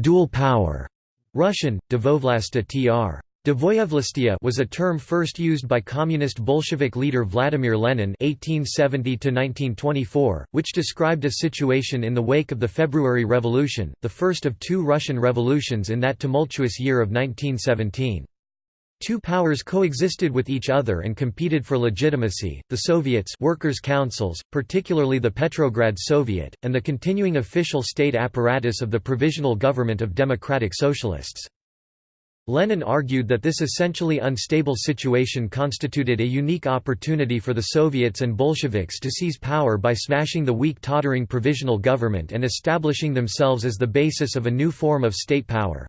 dual power Russian, Dvovlasta tr. was a term first used by communist Bolshevik leader Vladimir Lenin (1870–1924), which described a situation in the wake of the February Revolution, the first of two Russian revolutions in that tumultuous year of 1917. Two powers coexisted with each other and competed for legitimacy, the Soviets workers' councils, particularly the Petrograd Soviet, and the continuing official state apparatus of the Provisional Government of Democratic Socialists. Lenin argued that this essentially unstable situation constituted a unique opportunity for the Soviets and Bolsheviks to seize power by smashing the weak tottering provisional government and establishing themselves as the basis of a new form of state power.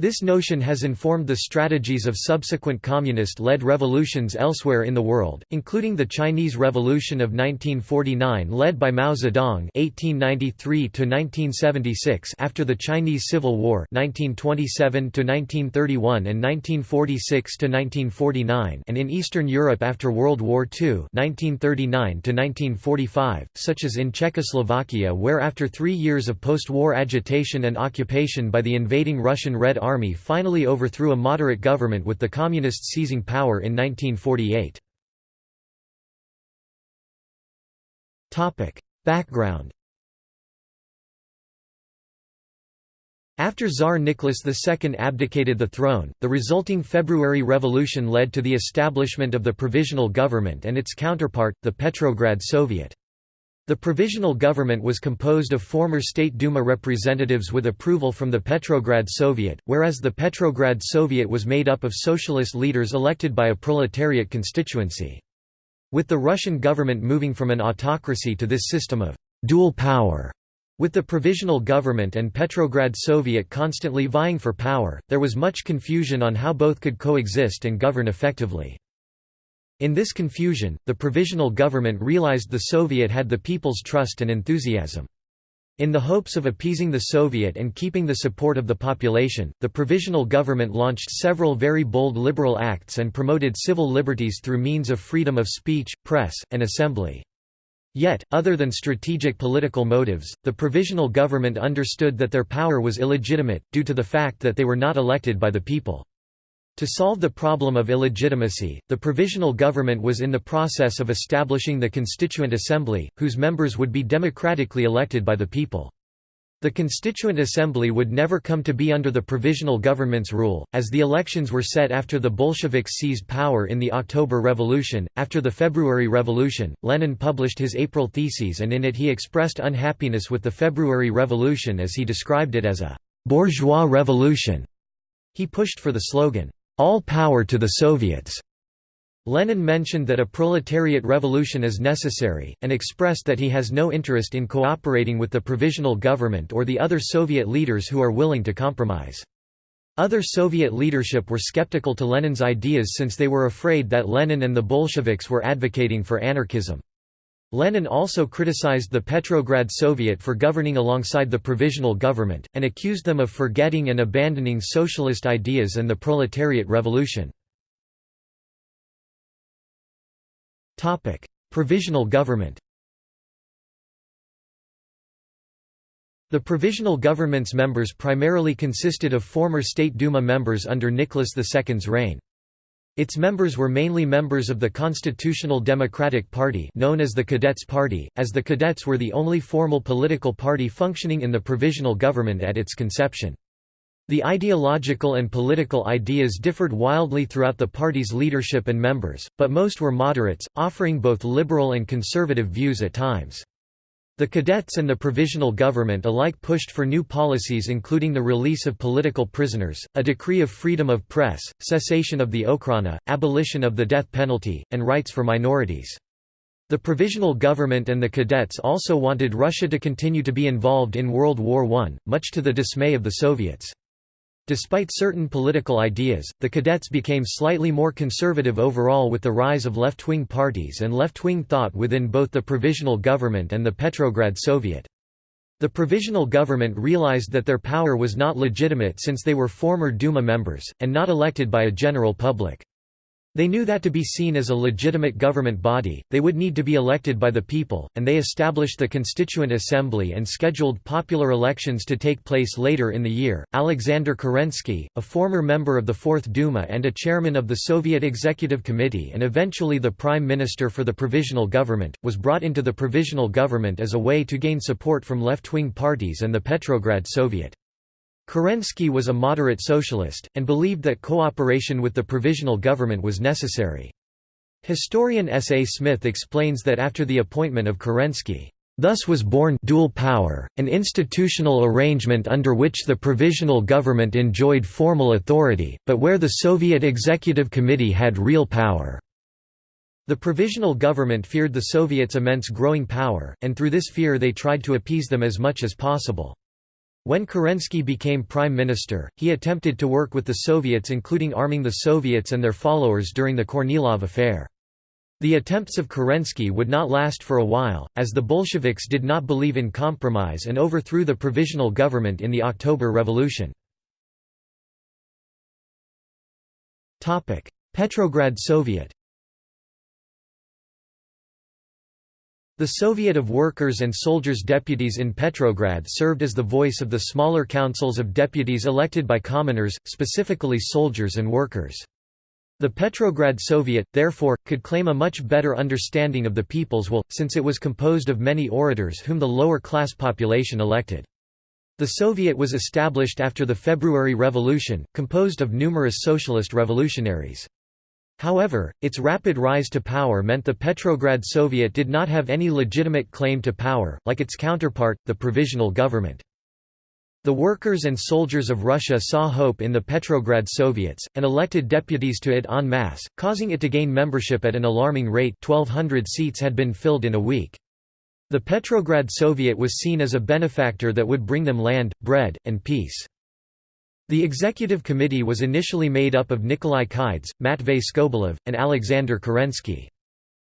This notion has informed the strategies of subsequent communist-led revolutions elsewhere in the world, including the Chinese Revolution of 1949 led by Mao Zedong (1893–1976) after the Chinese Civil War (1927–1931 and 1946–1949), and in Eastern Europe after World War II (1939–1945), such as in Czechoslovakia, where after three years of post-war agitation and occupation by the invading Russian Red Army finally overthrew a moderate government with the Communists seizing power in 1948. Background After Tsar Nicholas II abdicated the throne, the resulting February Revolution led to the establishment of the Provisional Government and its counterpart, the Petrograd Soviet. The provisional government was composed of former State Duma representatives with approval from the Petrograd Soviet, whereas the Petrograd Soviet was made up of socialist leaders elected by a proletariat constituency. With the Russian government moving from an autocracy to this system of dual power, with the provisional government and Petrograd Soviet constantly vying for power, there was much confusion on how both could coexist and govern effectively. In this confusion, the provisional government realized the Soviet had the people's trust and enthusiasm. In the hopes of appeasing the Soviet and keeping the support of the population, the provisional government launched several very bold liberal acts and promoted civil liberties through means of freedom of speech, press, and assembly. Yet, other than strategic political motives, the provisional government understood that their power was illegitimate, due to the fact that they were not elected by the people. To solve the problem of illegitimacy, the provisional government was in the process of establishing the Constituent Assembly, whose members would be democratically elected by the people. The Constituent Assembly would never come to be under the provisional government's rule, as the elections were set after the Bolsheviks seized power in the October Revolution. After the February Revolution, Lenin published his April Theses and in it he expressed unhappiness with the February Revolution as he described it as a bourgeois revolution. He pushed for the slogan, all power to the Soviets. Lenin mentioned that a proletariat revolution is necessary, and expressed that he has no interest in cooperating with the provisional government or the other Soviet leaders who are willing to compromise. Other Soviet leadership were skeptical to Lenin's ideas since they were afraid that Lenin and the Bolsheviks were advocating for anarchism. Lenin also criticized the Petrograd Soviet for governing alongside the provisional government, and accused them of forgetting and abandoning socialist ideas and the proletariat revolution. provisional government The provisional government's members primarily consisted of former State Duma members under Nicholas II's reign. Its members were mainly members of the Constitutional Democratic Party known as the Cadets Party, as the Cadets were the only formal political party functioning in the provisional government at its conception. The ideological and political ideas differed wildly throughout the party's leadership and members, but most were moderates, offering both liberal and conservative views at times. The cadets and the provisional government alike pushed for new policies including the release of political prisoners, a decree of freedom of press, cessation of the Okhrana, abolition of the death penalty, and rights for minorities. The provisional government and the cadets also wanted Russia to continue to be involved in World War I, much to the dismay of the Soviets. Despite certain political ideas, the cadets became slightly more conservative overall with the rise of left-wing parties and left-wing thought within both the provisional government and the Petrograd Soviet. The provisional government realized that their power was not legitimate since they were former Duma members, and not elected by a general public. They knew that to be seen as a legitimate government body, they would need to be elected by the people, and they established the Constituent Assembly and scheduled popular elections to take place later in the year. Alexander Kerensky, a former member of the Fourth Duma and a chairman of the Soviet Executive Committee and eventually the prime minister for the provisional government, was brought into the provisional government as a way to gain support from left-wing parties and the Petrograd Soviet. Kerensky was a moderate socialist, and believed that cooperation with the provisional government was necessary. Historian S. A. Smith explains that after the appointment of Kerensky, Thus was born dual power, an institutional arrangement under which the provisional government enjoyed formal authority, but where the Soviet Executive Committee had real power. The provisional government feared the Soviets' immense growing power, and through this fear they tried to appease them as much as possible. When Kerensky became prime minister, he attempted to work with the Soviets including arming the Soviets and their followers during the Kornilov affair. The attempts of Kerensky would not last for a while, as the Bolsheviks did not believe in compromise and overthrew the provisional government in the October Revolution. Petrograd Soviet The Soviet of Workers and Soldiers deputies in Petrograd served as the voice of the smaller councils of deputies elected by commoners, specifically soldiers and workers. The Petrograd Soviet, therefore, could claim a much better understanding of the people's will, since it was composed of many orators whom the lower-class population elected. The Soviet was established after the February Revolution, composed of numerous socialist revolutionaries. However, its rapid rise to power meant the Petrograd Soviet did not have any legitimate claim to power, like its counterpart, the Provisional Government. The workers and soldiers of Russia saw hope in the Petrograd Soviets, and elected deputies to it en masse, causing it to gain membership at an alarming rate 1,200 seats had been filled in a week. The Petrograd Soviet was seen as a benefactor that would bring them land, bread, and peace. The executive committee was initially made up of Nikolai Chkheidze, Matvei Skobelev, and Alexander Kerensky.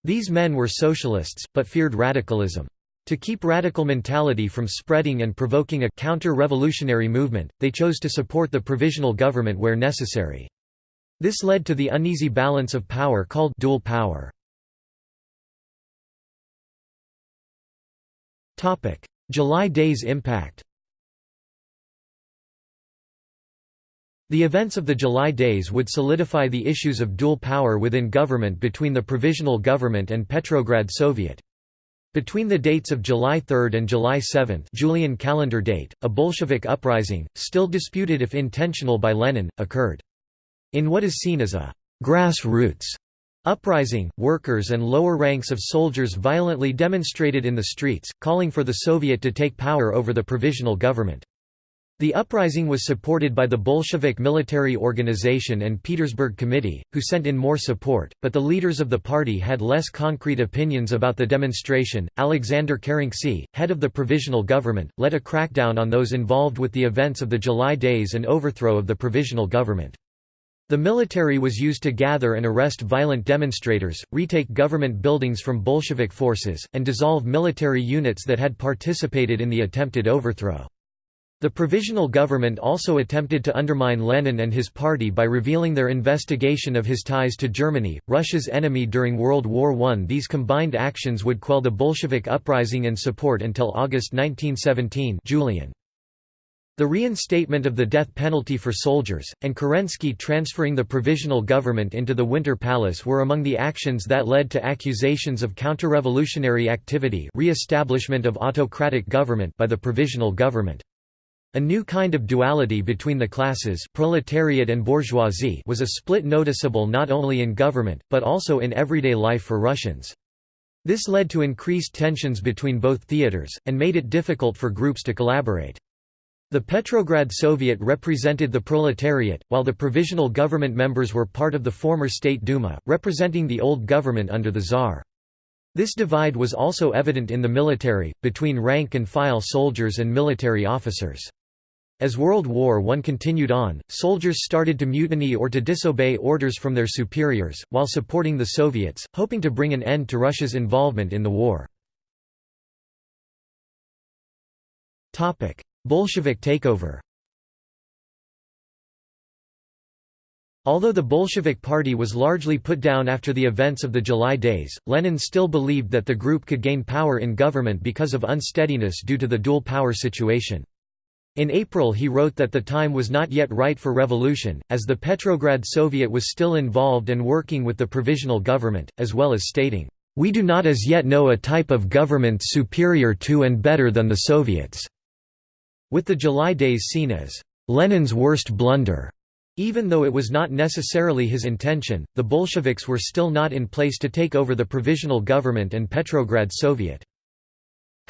These men were socialists, but feared radicalism. To keep radical mentality from spreading and provoking a counter-revolutionary movement, they chose to support the provisional government where necessary. This led to the uneasy balance of power called dual power. July Days impact The events of the July days would solidify the issues of dual power within government between the Provisional Government and Petrograd Soviet. Between the dates of July 3 and July 7 Julian calendar date, a Bolshevik uprising, still disputed if intentional by Lenin, occurred. In what is seen as a «grassroots» uprising, workers and lower ranks of soldiers violently demonstrated in the streets, calling for the Soviet to take power over the provisional government. The uprising was supported by the Bolshevik military organization and Petersburg Committee, who sent in more support, but the leaders of the party had less concrete opinions about the demonstration. Alexander Kerensky, head of the provisional government, led a crackdown on those involved with the events of the July days and overthrow of the provisional government. The military was used to gather and arrest violent demonstrators, retake government buildings from Bolshevik forces, and dissolve military units that had participated in the attempted overthrow. The Provisional Government also attempted to undermine Lenin and his party by revealing their investigation of his ties to Germany, Russia's enemy during World War I. These combined actions would quell the Bolshevik uprising and support until August 1917 Julian. The reinstatement of the death penalty for soldiers, and Kerensky transferring the provisional government into the Winter Palace were among the actions that led to accusations of counter-revolutionary activity re-establishment of autocratic government by the provisional government. A new kind of duality between the classes proletariat and bourgeoisie was a split noticeable not only in government, but also in everyday life for Russians. This led to increased tensions between both theaters, and made it difficult for groups to collaborate. The Petrograd Soviet represented the proletariat, while the provisional government members were part of the former State Duma, representing the old government under the Tsar. This divide was also evident in the military, between rank-and-file soldiers and military officers. As World War I continued on, soldiers started to mutiny or to disobey orders from their superiors, while supporting the Soviets, hoping to bring an end to Russia's involvement in the war. Bolshevik takeover Although the Bolshevik Party was largely put down after the events of the July days, Lenin still believed that the group could gain power in government because of unsteadiness due to the dual power situation. In April he wrote that the time was not yet right for revolution, as the Petrograd Soviet was still involved and working with the provisional government, as well as stating, "...we do not as yet know a type of government superior to and better than the Soviets." With the July days seen as, "...Lenin's worst blunder." Even though it was not necessarily his intention, the Bolsheviks were still not in place to take over the provisional government and Petrograd Soviet.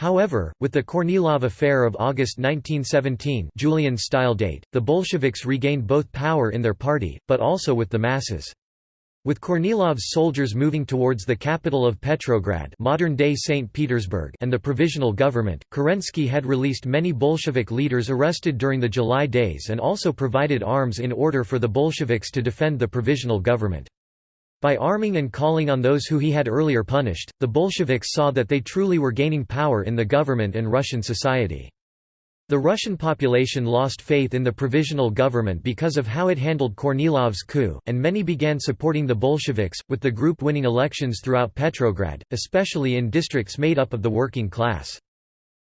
However, with the Kornilov affair of August 1917 Julian style date, the Bolsheviks regained both power in their party, but also with the masses. With Kornilov's soldiers moving towards the capital of Petrograd modern-day St. Petersburg and the provisional government, Kerensky had released many Bolshevik leaders arrested during the July days and also provided arms in order for the Bolsheviks to defend the provisional government. By arming and calling on those who he had earlier punished, the Bolsheviks saw that they truly were gaining power in the government and Russian society. The Russian population lost faith in the provisional government because of how it handled Kornilov's coup, and many began supporting the Bolsheviks, with the group winning elections throughout Petrograd, especially in districts made up of the working class.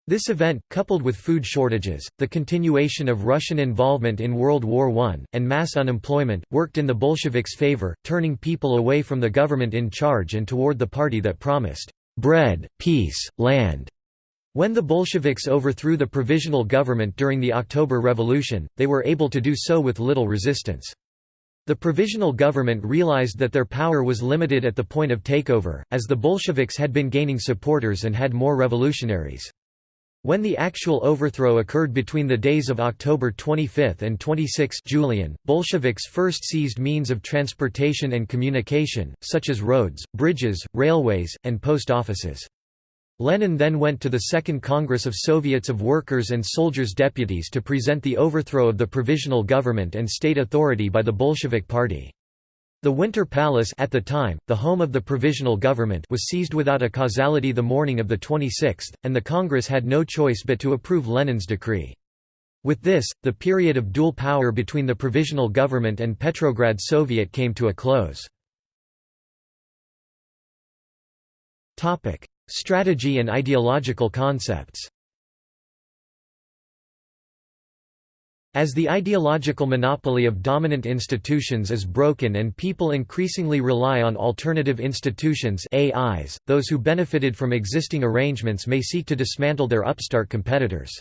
This event, coupled with food shortages, the continuation of Russian involvement in World War I, and mass unemployment, worked in the Bolsheviks' favor, turning people away from the government in charge and toward the party that promised bread, peace, land, when the Bolsheviks overthrew the provisional government during the October Revolution, they were able to do so with little resistance. The provisional government realized that their power was limited at the point of takeover, as the Bolsheviks had been gaining supporters and had more revolutionaries. When the actual overthrow occurred between the days of October 25 and 26 Julian, Bolsheviks first seized means of transportation and communication, such as roads, bridges, railways, and post offices. Lenin then went to the Second Congress of Soviets of Workers' and Soldiers' Deputies to present the overthrow of the provisional government and state authority by the Bolshevik Party. The Winter Palace at the time, the home of the provisional government was seized without a causality the morning of the 26th, and the Congress had no choice but to approve Lenin's decree. With this, the period of dual power between the provisional government and Petrograd Soviet came to a close. Strategy and ideological concepts As the ideological monopoly of dominant institutions is broken and people increasingly rely on alternative institutions AIs, those who benefited from existing arrangements may seek to dismantle their upstart competitors.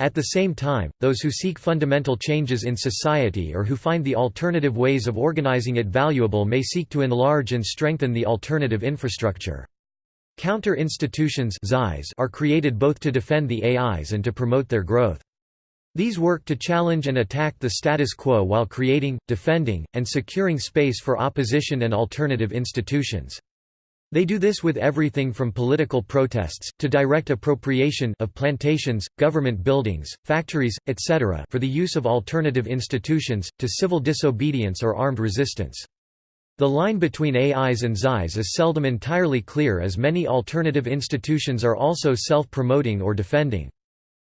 At the same time, those who seek fundamental changes in society or who find the alternative ways of organizing it valuable may seek to enlarge and strengthen the alternative infrastructure. Counter-institutions are created both to defend the AIs and to promote their growth. These work to challenge and attack the status quo while creating, defending, and securing space for opposition and alternative institutions. They do this with everything from political protests, to direct appropriation of plantations, government buildings, factories, etc. for the use of alternative institutions, to civil disobedience or armed resistance. The line between AIs and CIs is seldom entirely clear as many alternative institutions are also self-promoting or defending.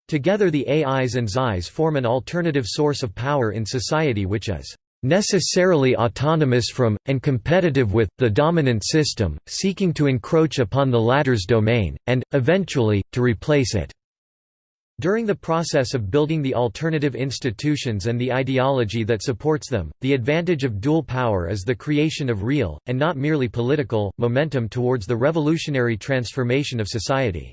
Together the AIs and CIs form an alternative source of power in society which is necessarily autonomous from, and competitive with, the dominant system, seeking to encroach upon the latter's domain, and, eventually, to replace it. During the process of building the alternative institutions and the ideology that supports them, the advantage of dual power is the creation of real, and not merely political, momentum towards the revolutionary transformation of society.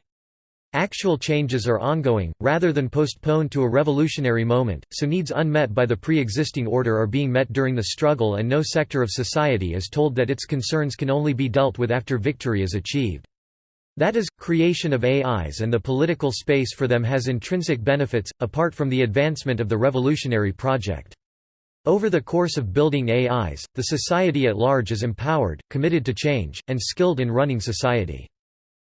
Actual changes are ongoing, rather than postponed to a revolutionary moment, so needs unmet by the pre-existing order are being met during the struggle and no sector of society is told that its concerns can only be dealt with after victory is achieved. That is, creation of AIs and the political space for them has intrinsic benefits, apart from the advancement of the revolutionary project. Over the course of building AIs, the society at large is empowered, committed to change, and skilled in running society.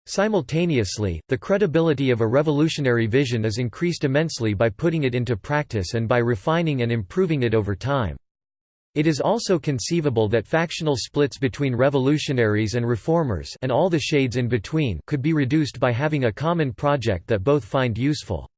Simultaneously, the credibility of a revolutionary vision is increased immensely by putting it into practice and by refining and improving it over time. It is also conceivable that factional splits between revolutionaries and reformers and all the shades in between could be reduced by having a common project that both find useful.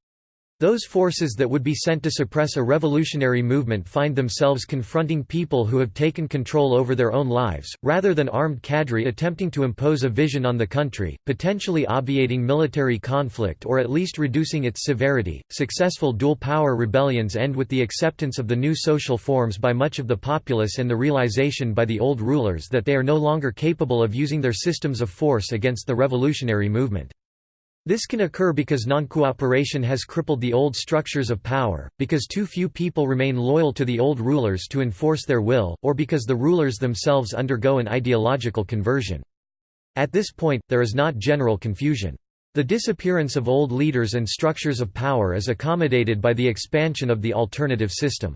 Those forces that would be sent to suppress a revolutionary movement find themselves confronting people who have taken control over their own lives, rather than armed cadre attempting to impose a vision on the country, potentially obviating military conflict or at least reducing its severity. Successful dual power rebellions end with the acceptance of the new social forms by much of the populace and the realization by the old rulers that they are no longer capable of using their systems of force against the revolutionary movement. This can occur because non-cooperation has crippled the old structures of power, because too few people remain loyal to the old rulers to enforce their will, or because the rulers themselves undergo an ideological conversion. At this point, there is not general confusion. The disappearance of old leaders and structures of power is accommodated by the expansion of the alternative system.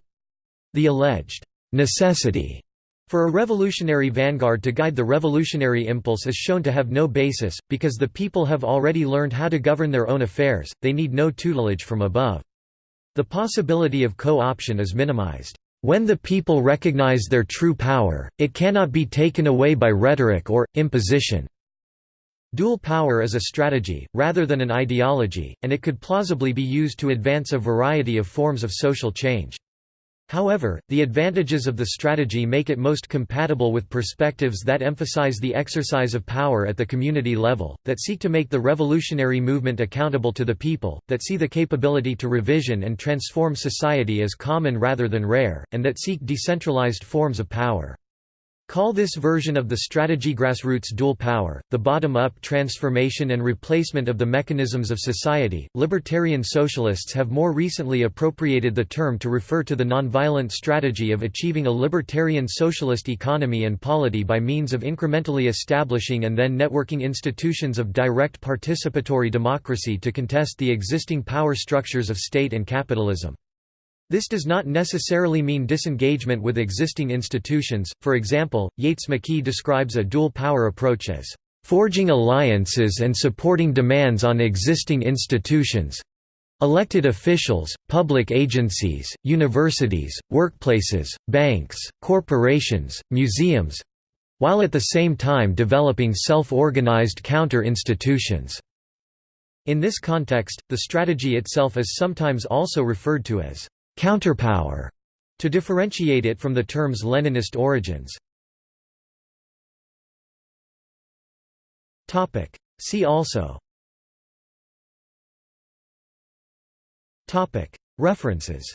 The alleged necessity for a revolutionary vanguard to guide the revolutionary impulse is shown to have no basis, because the people have already learned how to govern their own affairs, they need no tutelage from above. The possibility of co-option is minimized. When the people recognize their true power, it cannot be taken away by rhetoric or, imposition. Dual power is a strategy, rather than an ideology, and it could plausibly be used to advance a variety of forms of social change. However, the advantages of the strategy make it most compatible with perspectives that emphasize the exercise of power at the community level, that seek to make the revolutionary movement accountable to the people, that see the capability to revision and transform society as common rather than rare, and that seek decentralized forms of power. Call this version of the strategy grassroots dual power, the bottom-up transformation and replacement of the mechanisms of society. Libertarian socialists have more recently appropriated the term to refer to the nonviolent strategy of achieving a libertarian socialist economy and polity by means of incrementally establishing and then networking institutions of direct participatory democracy to contest the existing power structures of state and capitalism. This does not necessarily mean disengagement with existing institutions, for example, Yates-McKee describes a dual power approach as, "...forging alliances and supporting demands on existing institutions elected officials, public agencies, universities, workplaces, banks, corporations, museums while at the same time developing self-organized counter-institutions." In this context, the strategy itself is sometimes also referred to as counterpower, to differentiate it from the term's Leninist origins. See also. References